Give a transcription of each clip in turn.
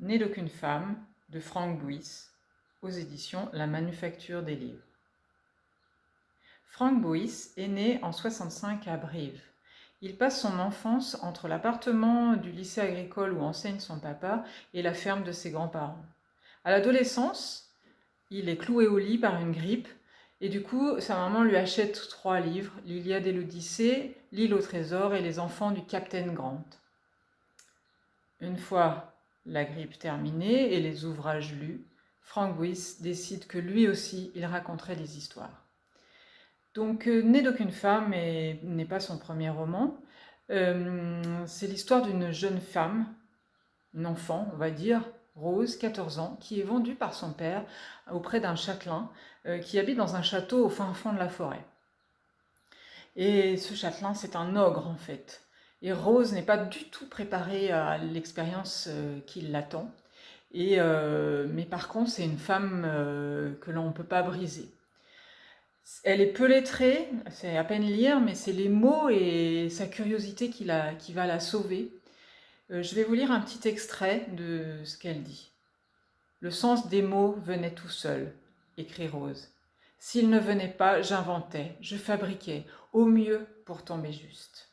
Né d'aucune femme de Frank Bouis aux éditions La Manufacture des Livres. Frank Bouis est né en 65 à Brive. Il passe son enfance entre l'appartement du lycée agricole où enseigne son papa et la ferme de ses grands-parents. À l'adolescence, il est cloué au lit par une grippe et du coup, sa maman lui achète trois livres, l'Iliade et l'Odyssée, L'île au trésor et les enfants du Captain Grant. Une fois la grippe terminée et les ouvrages lus, Frank Bouis décide que lui aussi, il raconterait des histoires. Donc, euh, Né d'aucune femme n'est pas son premier roman. Euh, c'est l'histoire d'une jeune femme, une enfant, on va dire, Rose, 14 ans, qui est vendue par son père auprès d'un châtelain euh, qui habite dans un château au fin fond de la forêt. Et ce châtelain, c'est un ogre en fait. Et Rose n'est pas du tout préparée à l'expérience qui l'attend. mais par contre, c'est une femme que l'on ne peut pas briser. Elle est peu lettrée, c'est à peine lire, mais c'est les mots et sa curiosité qui, va la sauver. Euh, je vais vous lire un petit extrait de ce qu'elle dit. Le sens des mots venait tout seul, écrit Rose. S'il ne venait pas, j'inventais, je fabriquais, au mieux pour tomber juste.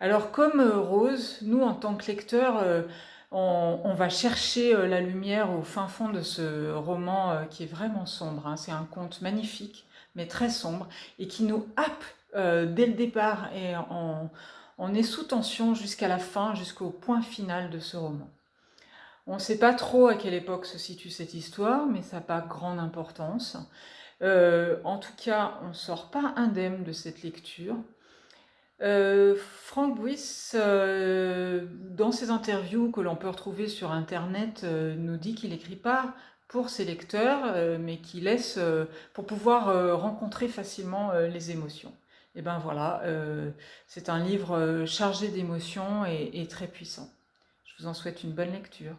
Alors comme euh, Rose, nous en tant que lecteurs, euh, on, va chercher la lumière au fin fond de ce roman qui est vraiment sombre. Hein. C'est un conte magnifique mais très sombre, et qui nous happe euh, dès le départ, et on, est sous tension jusqu'à la fin, jusqu'au point final de ce roman. On ne sait pas trop à quelle époque se situe cette histoire, mais ça n'a pas grande importance. Euh, en tout cas, on ne sort pas indemne de cette lecture. Euh, Frank Bouis, dans ses interviews que l'on peut retrouver sur Internet, nous dit qu'il n'écrit pas pour ses lecteurs, euh, mais qui laisse euh, pour pouvoir euh, rencontrer facilement les émotions. Et ben voilà, c'est un livre chargé d'émotions et très puissant. Je vous en souhaite une bonne lecture.